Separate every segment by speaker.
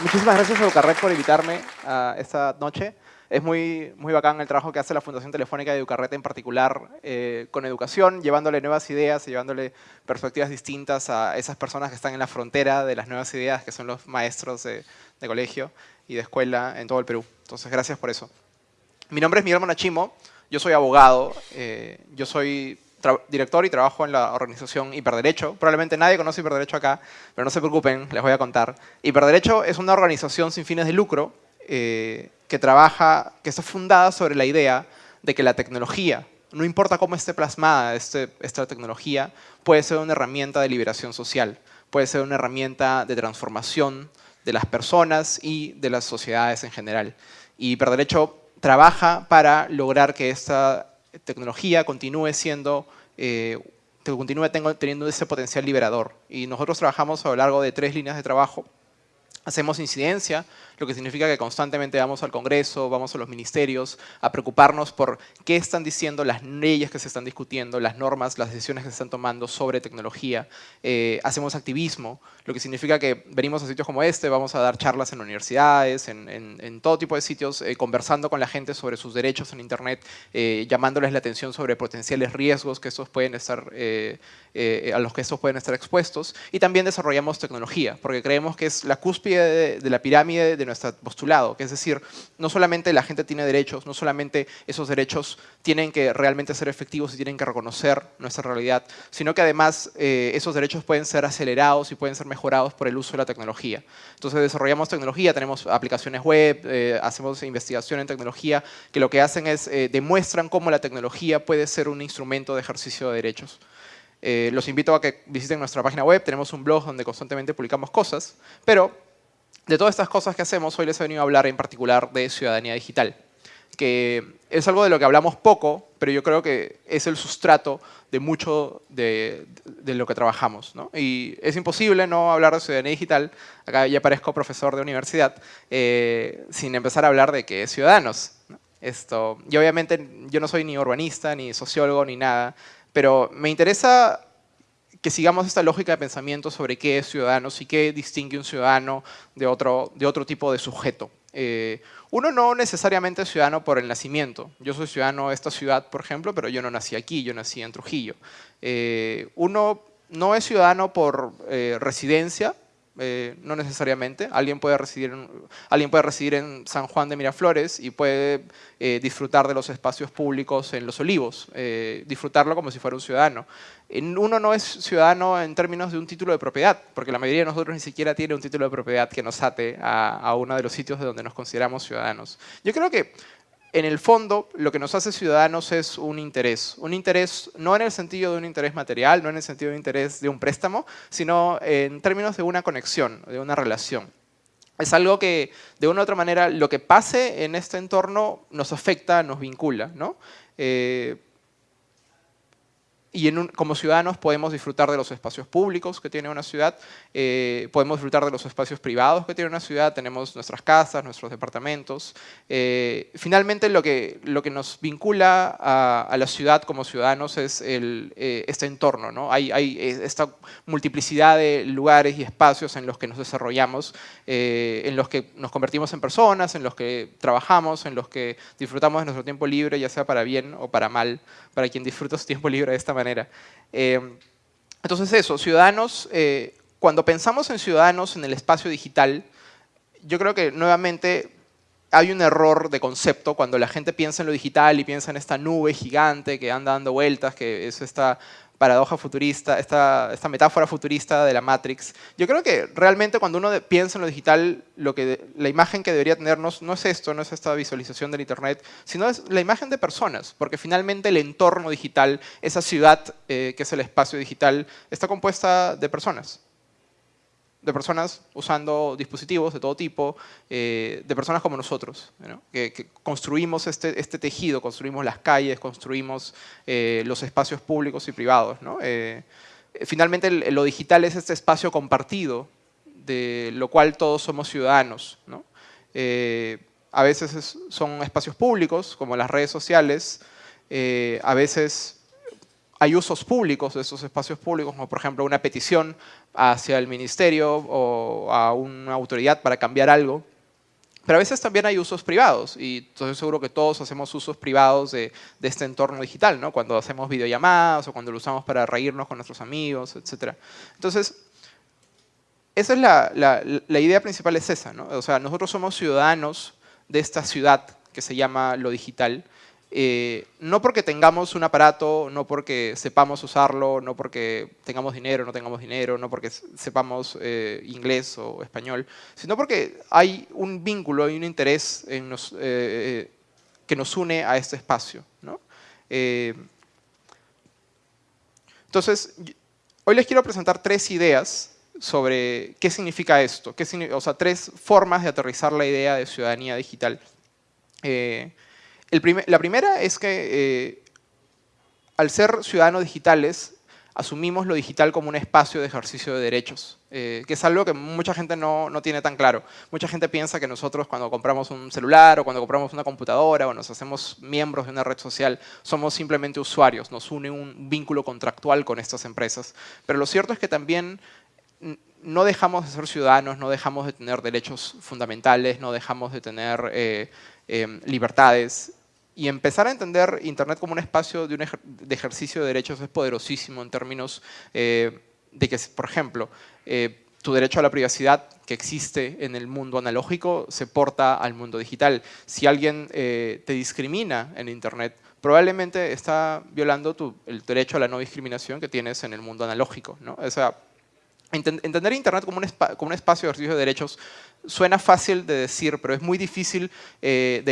Speaker 1: Muchísimas gracias a Educarred por invitarme a esta noche. Es muy, muy bacán el trabajo que hace la Fundación Telefónica de Educarret en particular eh, con educación, llevándole nuevas ideas y llevándole perspectivas distintas a esas personas que están en la frontera de las nuevas ideas, que son los maestros de, colegio y de escuela en todo el Perú. Entonces, gracias por eso. Mi nombre es Miguel Monachimo, yo soy abogado, eh, yo soy director y trabajo en la organización Hiperderecho. Probablemente nadie conoce Hiperderecho acá, pero no se preocupen, les voy a contar. Hiperderecho es una organización sin fines de lucro eh, que trabaja, que está fundada sobre la idea de que la tecnología, no importa cómo esté plasmada este, esta tecnología, puede ser una herramienta de liberación social, puede ser una herramienta de transformación de las personas y de las sociedades en general. Y Hiperderecho trabaja para lograr que esta tecnología continúe siendo, eh, continúe teniendo ese potencial liberador. Y nosotros trabajamos a lo largo de tres líneas de trabajo. Hacemos incidencia lo que significa que constantemente vamos al Congreso, vamos a los ministerios a preocuparnos por qué están diciendo las leyes que se están discutiendo, las normas, las decisiones que se están tomando sobre tecnología. Eh, hacemos activismo, lo que significa que venimos a sitios como este, vamos a dar charlas en universidades, en, todo tipo de sitios, eh, conversando con la gente sobre sus derechos en Internet, eh, llamándoles la atención sobre potenciales riesgos que estos pueden estar, a los que estos pueden estar expuestos. Y también desarrollamos tecnología, porque creemos que es la cúspide de, de la pirámide de nuestro postulado, que es decir, no solamente la gente tiene derechos, no solamente esos derechos tienen que realmente ser efectivos y tienen que reconocer nuestra realidad, sino que además eh, esos derechos pueden ser acelerados y pueden ser mejorados por el uso de la tecnología. Entonces desarrollamos tecnología, tenemos aplicaciones web, eh, hacemos investigación en tecnología, que lo que hacen es eh, demuestran cómo la tecnología puede ser un instrumento de ejercicio de derechos. los invito a que visiten nuestra página web, tenemos un blog donde constantemente publicamos cosas, pero de todas estas cosas que hacemos, hoy les he venido a hablar en particular de ciudadanía digital, que es algo de lo que hablamos poco, pero yo creo que es el sustrato de mucho de, lo que trabajamos. Y es imposible no hablar de ciudadanía digital, acá ya parezco profesor de universidad, eh, sin empezar a hablar de qué es ciudadanos. Esto, y obviamente yo no soy ni urbanista, ni sociólogo, ni nada, pero me interesa que sigamos esta lógica de pensamiento sobre qué es ciudadano y qué distingue un ciudadano de otro, de otro tipo de sujeto. Eh, uno no necesariamente es ciudadano por el nacimiento. Yo soy ciudadano de esta ciudad, por ejemplo, pero yo no nací aquí, yo nací en Trujillo. Eh, uno no es ciudadano por eh, residencia, eh, no necesariamente. Alguien puede, residir en, alguien puede residir en San Juan de Miraflores y puede eh, disfrutar de los espacios públicos en Los Olivos, eh, disfrutarlo como si fuera un ciudadano. Uno no es ciudadano en términos de un título de propiedad, porque la mayoría de nosotros ni siquiera tiene un título de propiedad que nos ate a, a uno de los sitios de donde nos consideramos ciudadanos. Yo creo que en el fondo, lo que nos hace ciudadanos es un interés. Un interés no en el sentido de un interés material, no en el sentido de un interés de un préstamo, sino en términos de una conexión, de una relación. Es algo que, de una u otra manera, lo que pase en este entorno nos afecta, nos vincula. ¿no? Eh, y como ciudadanos podemos disfrutar de los espacios públicos que tiene una ciudad, eh, podemos disfrutar de los espacios privados que tiene una ciudad, tenemos nuestras casas, nuestros departamentos. Eh, finalmente lo que, lo que nos vincula a, la ciudad como ciudadanos es el, eh, este entorno. ¿no? Hay, hay, esta multiplicidad de lugares y espacios en los que nos desarrollamos, en los que nos convertimos en personas, en los que trabajamos, en los que disfrutamos de nuestro tiempo libre, ya sea para bien o para mal, para quien disfruta su tiempo libre de esta manera. Eh, entonces eso, ciudadanos, eh, cuando pensamos en ciudadanos en el espacio digital, yo creo que nuevamente hay un error de concepto cuando la gente piensa en lo digital y piensa en esta nube gigante que anda dando vueltas, que es esta paradoja futurista, esta, metáfora futurista de la Matrix. Yo creo que realmente cuando uno piensa en lo digital, lo que, la imagen que debería tenernos no es esto, no es esta visualización del Internet, sino es la imagen de personas, porque finalmente el entorno digital, esa ciudad eh, que es el espacio digital, está compuesta de personas de personas usando dispositivos de todo tipo, eh, de personas como nosotros, que, construimos este, este, tejido, construimos las calles, construimos eh, los espacios públicos y privados. Eh, finalmente lo digital es este espacio compartido, de lo cual todos somos ciudadanos. a veces son espacios públicos, como las redes sociales, a veces hay usos públicos de esos espacios públicos, como por ejemplo una petición hacia el ministerio o a una autoridad para cambiar algo. Pero a veces también hay usos privados y estoy seguro que todos hacemos usos privados de, este entorno digital, ¿no? cuando hacemos videollamadas o cuando lo usamos para reírnos con nuestros amigos, etc. Entonces, esa es la, la, idea principal es esa, ¿no? O sea, nosotros somos ciudadanos de esta ciudad que se llama lo digital eh, no porque tengamos un aparato, no porque sepamos usarlo, no porque tengamos dinero, no tengamos dinero, no porque sepamos eh, inglés o español, sino porque hay un vínculo y un interés eh, que nos une a este espacio. entonces, hoy les quiero presentar tres ideas sobre qué significa esto, o sea, tres formas de aterrizar la idea de ciudadanía digital la primera es que eh, al ser ciudadanos digitales, asumimos lo digital como un espacio de ejercicio de derechos, eh, que es algo que mucha gente no, tiene tan claro. Mucha gente piensa que nosotros cuando compramos un celular o cuando compramos una computadora o nos hacemos miembros de una red social, somos simplemente usuarios, nos une un vínculo contractual con estas empresas. Pero lo cierto es que también no dejamos de ser ciudadanos, no dejamos de tener derechos fundamentales, no dejamos de tener eh, libertades y empezar a entender Internet como un espacio de, un de ejercicio de derechos es poderosísimo en términos eh, de que, por ejemplo, eh, tu derecho a la privacidad que existe en el mundo analógico se porta al mundo digital. Si alguien eh, te discrimina en Internet, probablemente está violando tu, el derecho a la no discriminación que tienes en el mundo analógico. ¿no? O sea, entender Internet como un, como un, espacio de ejercicio de derechos suena fácil de decir, pero es muy difícil de,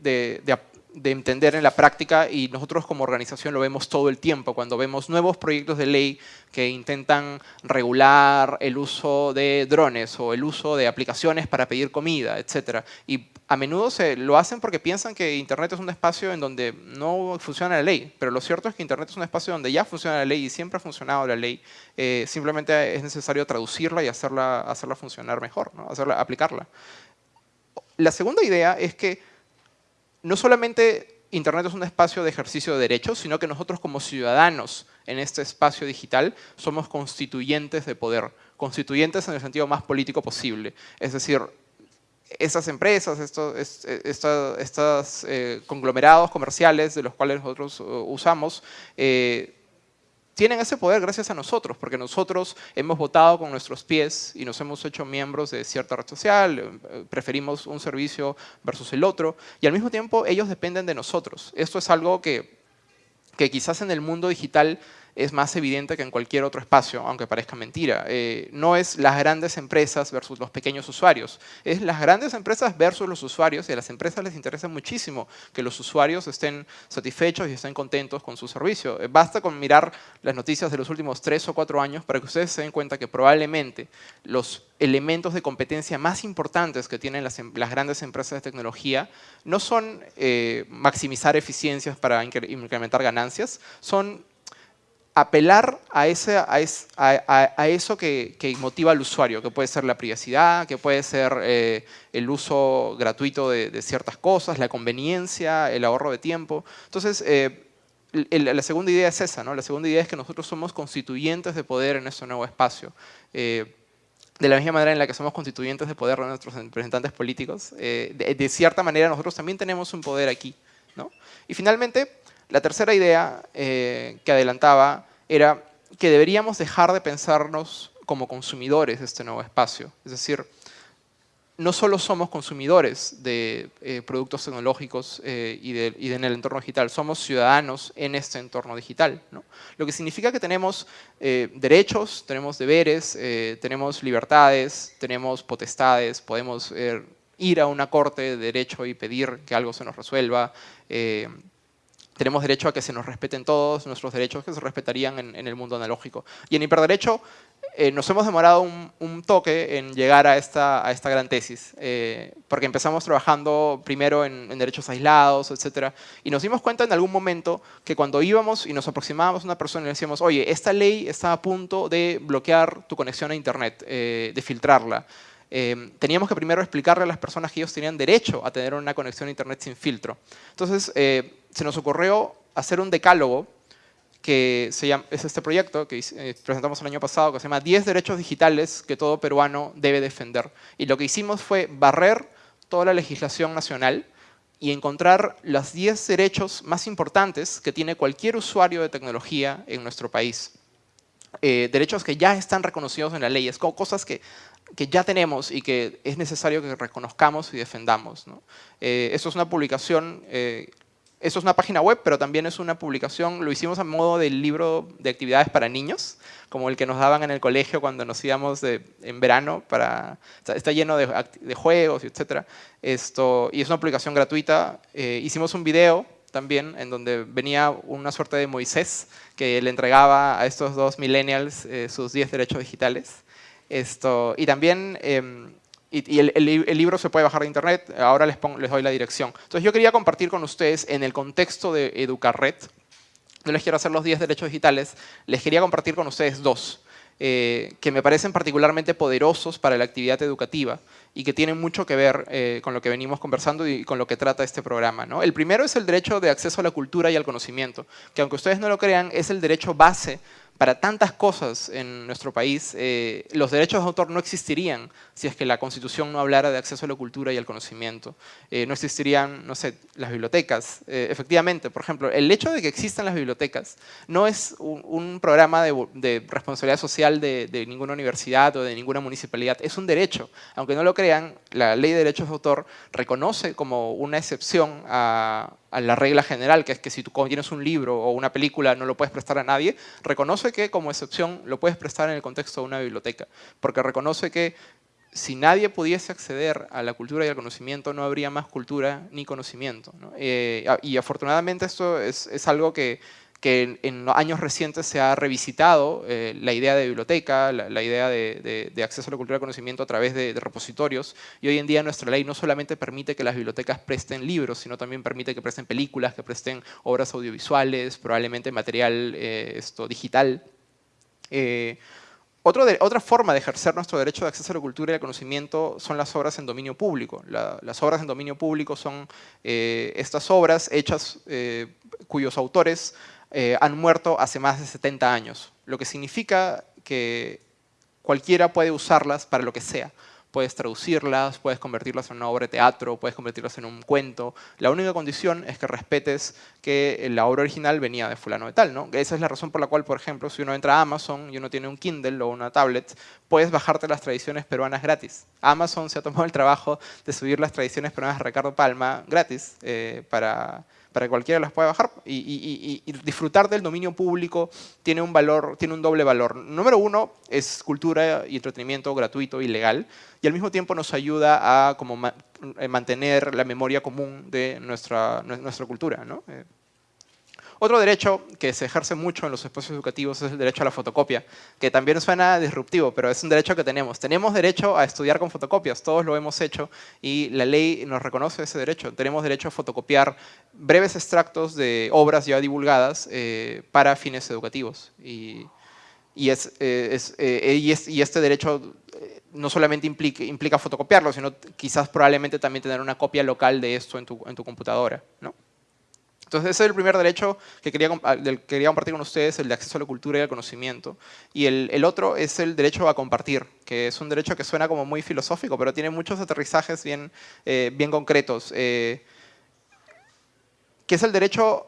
Speaker 1: de, de, de entender en la práctica y nosotros como organización lo vemos todo el tiempo cuando vemos nuevos proyectos de ley que intentan regular el uso de drones o el uso de aplicaciones para pedir comida, etc. Y a menudo se lo hacen porque piensan que Internet es un espacio en donde no funciona la ley, pero lo cierto es que Internet es un espacio donde ya funciona la ley y siempre ha funcionado la ley. Eh, simplemente es necesario traducirla y hacerla, hacerla funcionar mejor, ¿no? hacerla, aplicarla. La segunda idea es que no solamente Internet es un espacio de ejercicio de derechos, sino que nosotros como ciudadanos en este espacio digital somos constituyentes de poder, constituyentes en el sentido más político posible. Es decir, estas empresas, estos, estos, eh, conglomerados comerciales de los cuales nosotros uh, usamos, eh, tienen ese poder gracias a nosotros, porque nosotros hemos votado con nuestros pies y nos hemos hecho miembros de cierta red social, eh, preferimos un servicio versus el otro, y al mismo tiempo ellos dependen de nosotros. Esto es algo que, que quizás en el mundo digital es más evidente que en cualquier otro espacio, aunque parezca mentira. Eh, no es las grandes empresas versus los pequeños usuarios, es las grandes empresas versus los usuarios y a las empresas les interesa muchísimo que los usuarios estén satisfechos y estén contentos con su servicio. Eh, basta con mirar las noticias de los últimos tres o cuatro años para que ustedes se den cuenta que probablemente los elementos de competencia más importantes que tienen las, em, grandes empresas de tecnología no son eh, maximizar eficiencias para incrementar ganancias, son apelar a, ese, a, eso que, motiva al usuario, que puede ser la privacidad, que puede ser eh, el uso gratuito de, ciertas cosas, la conveniencia, el ahorro de tiempo. Entonces, eh, la segunda idea es esa, ¿no? La segunda idea es que nosotros somos constituyentes de poder en este nuevo espacio. Eh, de la misma manera en la que somos constituyentes de poder de nuestros representantes políticos, de, de, cierta manera nosotros también tenemos un poder aquí. ¿no? Y finalmente, la tercera idea eh, que adelantaba era que deberíamos dejar de pensarnos como consumidores de este nuevo espacio. Es decir, no solo somos consumidores de eh, productos tecnológicos eh, y, en el entorno digital, somos ciudadanos en este entorno digital. Lo que significa que tenemos derechos, tenemos deberes, tenemos libertades, tenemos potestades, podemos ir a una corte de derecho y pedir que algo se nos resuelva, tenemos derecho a que se nos respeten todos nuestros derechos que se respetarían en, el mundo analógico. Y en hiperderecho eh, nos hemos demorado un, toque en llegar a esta, a esta gran tesis, eh, porque empezamos trabajando primero en, derechos aislados, etc. Y nos dimos cuenta en algún momento que cuando íbamos y nos aproximábamos a una persona y le decíamos, oye, esta ley está a punto de bloquear tu conexión a Internet, eh, de filtrarla. Teníamos que primero explicarle a las personas que ellos tenían derecho a tener una conexión a Internet sin filtro. Entonces, se nos ocurrió hacer un decálogo que se llama, es este proyecto que eh, presentamos el año pasado, que se llama 10 derechos digitales que todo peruano debe defender. Y lo que hicimos fue barrer toda la legislación nacional y encontrar los 10 derechos más importantes que tiene cualquier usuario de tecnología en nuestro país. Eh, derechos que ya están reconocidos en la ley, es como cosas que, que, ya tenemos y que es necesario que reconozcamos y defendamos. ¿no? Eh, esto es una publicación eso es una página web, pero también es una publicación, lo hicimos a modo del libro de actividades para niños, como el que nos daban en el colegio cuando nos íbamos en verano, para, está, lleno de, juegos, etc. Esto, y es una publicación gratuita. Eh, hicimos un video también en donde venía una suerte de Moisés que le entregaba a estos dos millennials eh, sus 10 derechos digitales. Esto, y también em, y, el, libro se puede bajar de internet, ahora les, les doy la dirección. Entonces yo quería compartir con ustedes en el contexto de Educarred, no les quiero hacer los 10 derechos digitales, les quería compartir con ustedes dos, eh, que me parecen particularmente poderosos para la actividad educativa y que tienen mucho que ver eh, con lo que venimos conversando y con lo que trata este programa. ¿no? El primero es el derecho de acceso a la cultura y al conocimiento, que aunque ustedes no lo crean, es el derecho base para tantas cosas en nuestro país, eh, los derechos de autor no existirían si es que la Constitución no hablara de acceso a la cultura y al conocimiento. Eh, no existirían, no sé, las bibliotecas. Eh, efectivamente, por ejemplo, el hecho de que existan las bibliotecas no es un, programa de, responsabilidad social de, de, ninguna universidad o de ninguna municipalidad, es un derecho. Aunque no lo crean, la Ley de Derechos de Autor reconoce como una excepción a, a la regla general, que es que si tú tienes un libro o una película no lo puedes prestar a nadie, reconoce que como excepción lo puedes prestar en el contexto de una biblioteca, porque reconoce que si nadie pudiese acceder a la cultura y al conocimiento, no habría más cultura ni conocimiento. Eh, y afortunadamente esto es algo que que en, años recientes se ha revisitado eh, la idea de biblioteca, la, idea de, acceso a la cultura del conocimiento a través de, repositorios, y hoy en día nuestra ley no solamente permite que las bibliotecas presten libros, sino también permite que presten películas, que presten obras audiovisuales, probablemente material eh, esto, digital. Eh, otra forma de ejercer nuestro derecho de acceso a la cultura y al conocimiento son las obras en dominio público. las obras en dominio público son estas obras hechas cuyos autores eh, han muerto hace más de 70 años, lo que significa que cualquiera puede usarlas para lo que sea. Puedes traducirlas, puedes convertirlas en una obra de teatro, puedes convertirlas en un cuento. La única condición es que respetes que la obra original venía de fulano de tal. ¿no? Esa es la razón por la cual, por ejemplo, si uno entra a Amazon y uno tiene un Kindle o una tablet, puedes bajarte las tradiciones peruanas gratis. Amazon se ha tomado el trabajo de subir las tradiciones peruanas de Ricardo Palma gratis eh, para para que cualquiera las pueda bajar y, disfrutar del dominio público tiene un valor, tiene un doble valor. Número uno es cultura y entretenimiento gratuito y legal y al mismo tiempo nos ayuda a como eh, mantener la memoria común de nuestra, nuestra cultura. ¿no? Eh, otro derecho que se ejerce mucho en los espacios educativos es el derecho a la fotocopia, que también suena disruptivo, pero es un derecho que tenemos. Tenemos derecho a estudiar con fotocopias, todos lo hemos hecho y la ley nos reconoce ese derecho. Tenemos derecho a fotocopiar breves extractos de obras ya divulgadas eh, para fines educativos. Y, y, es, eh, eh, y, este derecho no solamente implica, implica, fotocopiarlo, sino quizás probablemente también tener una copia local de esto en tu, en tu computadora. ¿no? Entonces ese es el primer derecho que quería, quería compartir con ustedes, el de acceso a la cultura y al conocimiento. Y el, otro es el derecho a compartir, que es un derecho que suena como muy filosófico, pero tiene muchos aterrizajes bien, eh, bien concretos. Eh, que es el derecho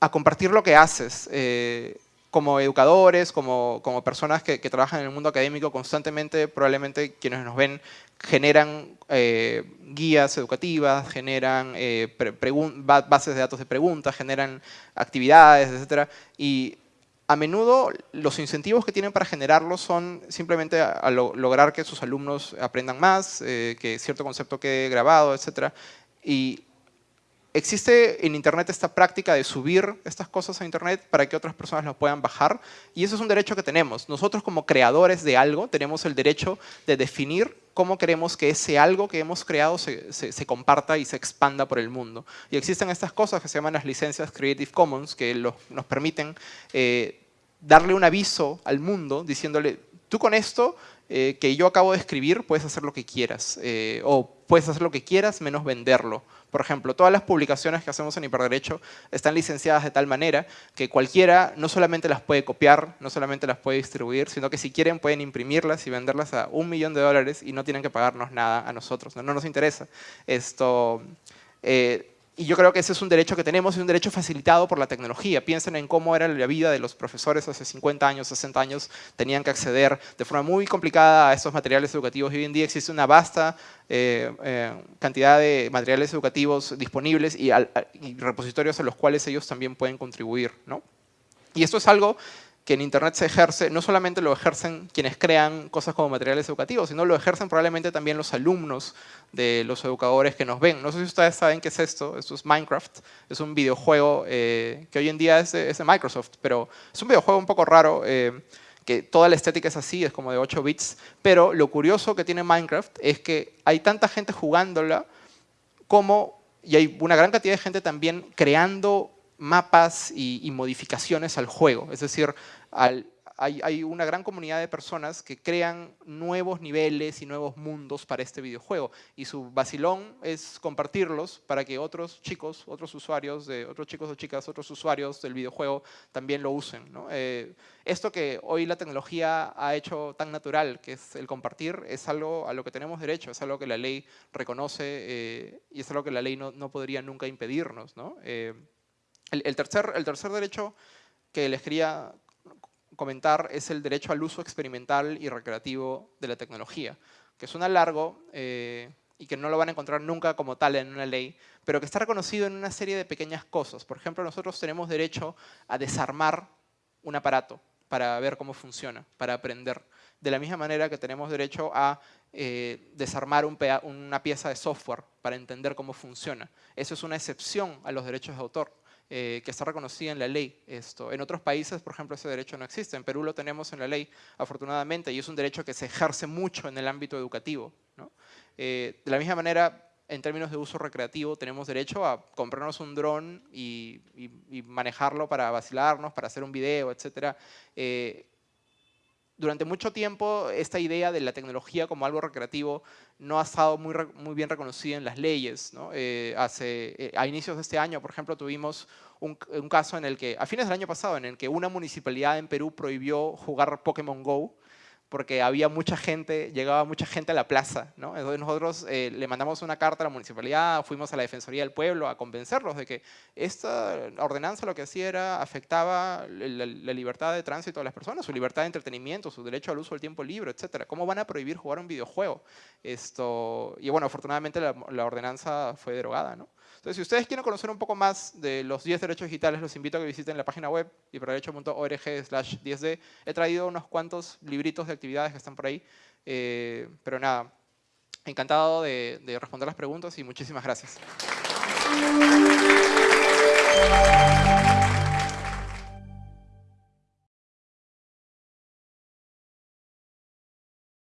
Speaker 1: a compartir lo que haces. Eh, como educadores, como, como personas que, trabajan en el mundo académico constantemente, probablemente quienes nos ven generan eh, guías educativas, generan eh, bases de datos de preguntas, generan actividades, etc. Y a menudo los incentivos que tienen para generarlo son simplemente a, lograr que sus alumnos aprendan más, eh, que cierto concepto quede grabado, etc. Y existe en Internet esta práctica de subir estas cosas a Internet para que otras personas las puedan bajar y eso es un derecho que tenemos. Nosotros como creadores de algo tenemos el derecho de definir cómo queremos que ese algo que hemos creado se, se, comparta y se expanda por el mundo. Y existen estas cosas que se llaman las licencias Creative Commons que nos permiten eh, darle un aviso al mundo diciéndole, tú con esto eh, que yo acabo de escribir puedes hacer lo que quieras eh, o puedes hacer lo que quieras menos venderlo. Por ejemplo, todas las publicaciones que hacemos en Hiperderecho están licenciadas de tal manera que cualquiera no solamente las puede copiar, no solamente las puede distribuir, sino que si quieren pueden imprimirlas y venderlas a un millón de dólares y no tienen que pagarnos nada a nosotros. No, no nos interesa. Esto, eh, y yo creo que ese es un derecho que tenemos y un derecho facilitado por la tecnología. Piensen en cómo era la vida de los profesores hace 50 años, 60 años, tenían que acceder de forma muy complicada a estos materiales educativos. Hoy en día existe una vasta eh, eh, cantidad de materiales educativos disponibles y, y, repositorios a los cuales ellos también pueden contribuir. ¿no? Y esto es algo que en Internet se ejerce, no solamente lo ejercen quienes crean cosas como materiales educativos, sino lo ejercen probablemente también los alumnos de los educadores que nos ven. No sé si ustedes saben qué es esto, esto es Minecraft, es un videojuego eh, que hoy en día es de, Microsoft, pero es un videojuego un poco raro, eh, que toda la estética es así, es como de 8 bits, pero lo curioso que tiene Minecraft es que hay tanta gente jugándola como, y hay una gran cantidad de gente también creando mapas y, modificaciones al juego. Es decir, hay, una gran comunidad de personas que crean nuevos niveles y nuevos mundos para este videojuego. Y su vacilón es compartirlos para que otros chicos, otros usuarios, de, otros chicos o chicas, otros usuarios del videojuego también lo usen. Eh, esto que hoy la tecnología ha hecho tan natural, que es el compartir, es algo a lo que tenemos derecho, es algo que la ley reconoce eh, y es algo que la ley no, podría nunca impedirnos. ¿no? Eh, el, tercer, derecho que les quería comentar es el derecho al uso experimental y recreativo de la tecnología, que suena largo eh, y que no lo van a encontrar nunca como tal en una ley, pero que está reconocido en una serie de pequeñas cosas. Por ejemplo, nosotros tenemos derecho a desarmar un aparato para ver cómo funciona, para aprender. De la misma manera que tenemos derecho a eh, desarmar una pieza de software para entender cómo funciona. Eso es una excepción a los derechos de autor. Eh, que está reconocida en la ley. Esto. En otros países, por ejemplo, ese derecho no existe. En Perú lo tenemos en la ley, afortunadamente, y es un derecho que se ejerce mucho en el ámbito educativo. Eh, de la misma manera, en términos de uso recreativo, tenemos derecho a comprarnos un dron y, manejarlo para vacilarnos, para hacer un video, etc durante mucho tiempo esta idea de la tecnología como algo recreativo no ha estado muy, bien reconocida en las leyes. Eh, eh, a inicios de este año, por ejemplo, tuvimos un, un, caso en el que, a fines del año pasado, en el que una municipalidad en Perú prohibió jugar Pokémon GO porque había mucha gente, llegaba mucha gente a la plaza. ¿no? Entonces nosotros eh, le mandamos una carta a la municipalidad, fuimos a la Defensoría del Pueblo a convencerlos de que esta ordenanza lo que hacía era afectaba la, libertad de tránsito de las personas, su libertad de entretenimiento, su derecho al uso del tiempo libre, etc. ¿Cómo van a prohibir jugar un videojuego? Esto, y bueno, afortunadamente la, la ordenanza fue derogada. ¿no? Entonces, si ustedes quieren conocer un poco más de los 10 derechos digitales, los invito a que visiten la página web hiperderecho.org slash 10D. He traído unos cuantos libritos de actividades que están por ahí. Eh, pero nada, encantado de, de responder las preguntas y muchísimas gracias.